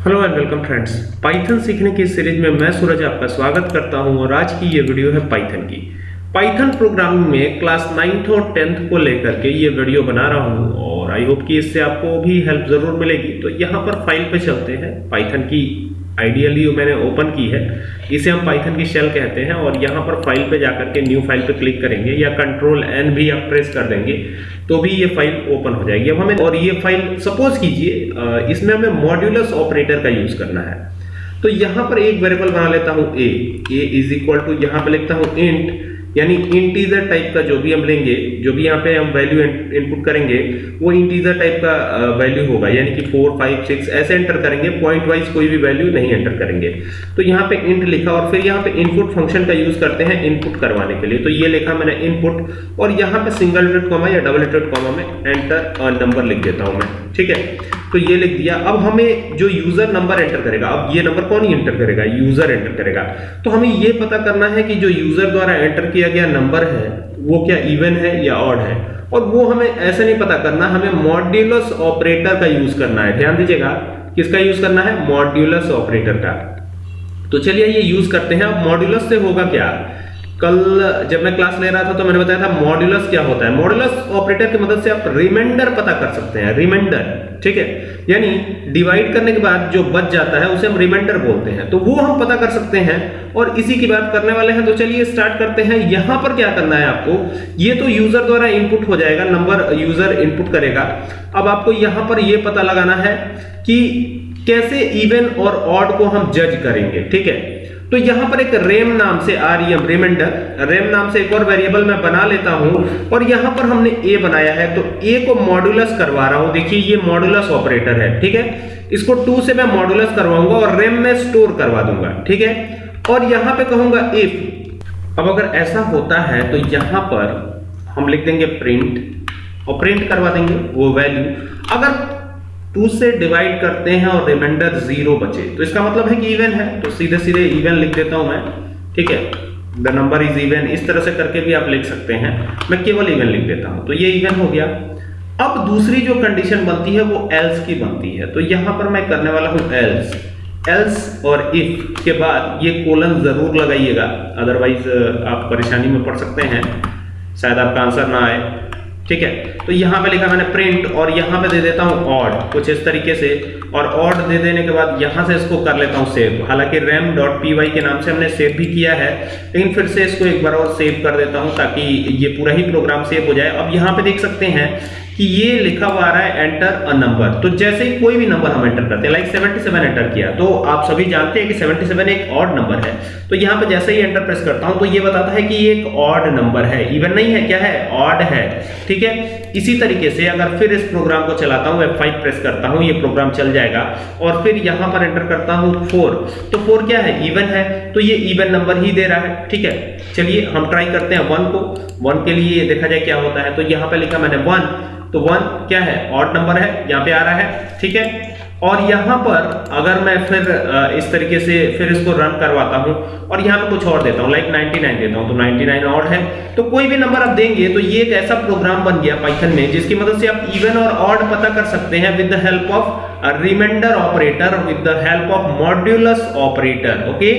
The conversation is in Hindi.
Hello and welcome friends Python सीखने की सीरीज़ में मैं सूरज आपका स्वागत करता हूँ और आज की ये वीडियो है पाइथन की। पाइथन प्रोग्रामिंग में क्लास नाइन्थ और टेंथ को लेकर के ये वीडियो बना रहा हूँ और आई होप कि इससे आपको भी हेल्प ज़रूर मिलेगी। तो यहाँ पर फ़ाइल पे चलते हैं पाइथन की। आइडियली मैंने ओपन की है। इसे हम पाइथन की शेल कहते हैं और यहाँ पर फ़ाइल पे जाकर के न्यू फ़ाइल पे क्लिक करेंगे या कंट्रोल एन भी आप प्रेस कर देंगे तो भी ये फ़ाइल ओपन हो जाएगी। अब हमें और ये फ़ाइल सपोज़ कीजिए इसमें हमें मॉड्यूलस ऑपरेटर का यूज़ करना है। तो यहाँ पर एक वेरिएबल बना लेता हूँ A A is equal to यहाँ पर लिखता हूँ इंट यानी इंटीजर टाइप का जो भी हम लेंगे, जो भी यहाँ पे हम वैल्यू इनपुट करेंगे, वो इंटीजर टाइप का वैल्यू होगा। यानी कि फोर फाइव सिक्स ऐसे एंटर करेंगे पॉइंट वाइज कोई भी वैल्यू नहीं एंटर करेंगे। तो यहाँ पे इंट लिखा और फिर यहाँ पे इनपुट फ़ंक्शन का यूज़ करते हैं इनपुट करवाने के लिए। तो ये लिखा मैंने इनपुट और यहाँ पे सिंगल डिजिट कॉमा या डबल डिजिट कॉमा में एंटर नंबर लिख देता हूँ मैं। ठीक है? तो ये लिख दिया। अब हमें जो यूज़र नंबर एंटर करेगा, अब ये नंबर कौन एंटर करेगा? यूज़र एंटर करेगा। तो हमें ये पता करना है कि जो यूज़र द्वारा एंटर किया गया नंबर है, वो क्या इवन है या ऑड है? और वो हमें ऐसे नहीं पता करना, हमें मॉड्यूलस ऑपरेटर का यूज़ करना है। ध्यान दीजिएगा, किसका यूज़ करना है? मॉड्यूलस ऑपरेटर का। तो चलिए ये यूज़ करते हैं। अब मॉड्यूलस से होगा क्या? कल जब मैं क्लास ले रहा था तो मैंने बताया था मॉड्यूलस क्या होता है। मॉड्यूलस ऑपरेटर की मदद से आप रिमाइंडर पता कर सकते हैं रिमाइंडर ठीक है? यानी डिवाइड करने के बाद जो बच जाता है, उसे हम रिमाइंडर बोलते हैं। तो वो हम पता कर सकते हैं और इसी की बात करने वाले हैं। तो चलिए स्टार्ट करते हैं। यहाँ पर क्या करना है आपको? ये तो यूज़र द्वारा इनपुट हो जाएगा नंबर यूज़र इनपुट करेगा। अब आपको यहाँ पर ये पता लगाना है कि कैसे इवन और ऑड को हम जज करेंगे, ठीक है? तो यहाँ पर एक रेम नाम से आ रही है रिमाइंडर रेम नाम से एक और वेरिएबल मैं बना लेता हूँ और यहाँ पर हमने ए बनाया है तो ए को मॉड्यूलस करवा रहा हूँ। देखिए, ये मॉड्यूलस ऑपरेटर है, ठीक है? इसको टू से मैं मॉड्यूलस करवाऊँगा और रेम में स्टोर करवा दूँगा, ठीक है? और यहाँ पे कहूँगा इफ़ अब अगर ऐसा होता है तो यहाँ पर हम लिख देंगे प्रिंट और प्रिंट करवा देंगे, वो वैल्यू अगर टू से डिवाइड करते हैं और रिमाइंडर ज़ीरो बचे। तो इसका मतलब है कि इवन है। तो सीधे सीधे इवन लिख देता हूँ मैं। ठीक है? द नंबर इज़ इवन इस तरह से करके भी आप लिख सकते हैं। मैं केवल इवन लिख देता हूँ। तो ये इवन हो गया। अब दूसरी जो कंडीशन बनती है, वो एल्स की बनती है। तो यहाँ पर मैं करने वाला हूँ एल्स एल्स और इफ़ के बाद ये कोलन ज़रूर लगाइएगा। अदरवाइज़ आप परेशानी में पड़ सकते हैं। शायद आपका आंसर ना आए। ठीक है? तो यहाँ पे लिखा मैंने प्रिंट और यहाँ पे दे देता हूँ ऑड कुछ इस तरीके से। और ऑड दे देने के बाद यहाँ से इसको कर लेता हूँ सेव हालाँकि रैम डॉट पी के नाम से हमने सेव भी किया है, लेकिन फिर से इसको एक बार और सेव कर देता हूँ ताकि ये पूरा ही प्रोग्राम सेव हो जाए। अब यहाँ पे देख सकते हैं कि ये लिखा हुआ रहा है एंटर अ नंबर तो जैसे ही कोई भी नंबर हम एंटर करते हैं लाइक 77 एंटर किया तो आप सभी जानते हैं कि 77 एक ऑड नंबर है। तो यहाँ पे जैसे ही एंटर प्रेस करता हूँ तो ये बताता है कि ये एक ऑड नंबर है। इवन नहीं है, क्या है? ऑड है। ठीक है? इसी तरीके से अगर फिर इस प्रोग्राम को चलाता हूँ F5 प्रेस करता हूँ, ये प्रोग्राम चल जाएगा। और फिर यहाँ पर एंटर करता हूँ 4 तो 4 क्या है? इवन है। तो ये इवन नंबर ही दे रहा है। ठीक है? चलिए हम ट्राई करते हैं 1 को। 1 के लिए देखा जाए क्या होता है। तो यहाँ पे लिखा मैंने 1 तो 1 क्या है? ऑड नंबर है, यहाँ पे आ रहा है, ठीक है? और यहाँ पर अगर मैं फिर इस तरीके से फिर इसको रन करवाता हूँ, और यहाँ पे कुछ और देता हूँ लाइक 99 देता हूँ तो 99 ऑड है। तो कोई भी नंबर आप देंगे तो ये एक ऐसा प्रोग्राम बन गया पाइथन में, जिसकी मदद से आप इवन और ऑड पता कर सकते हैं with the help of reminder operator with the help of modulus operator okay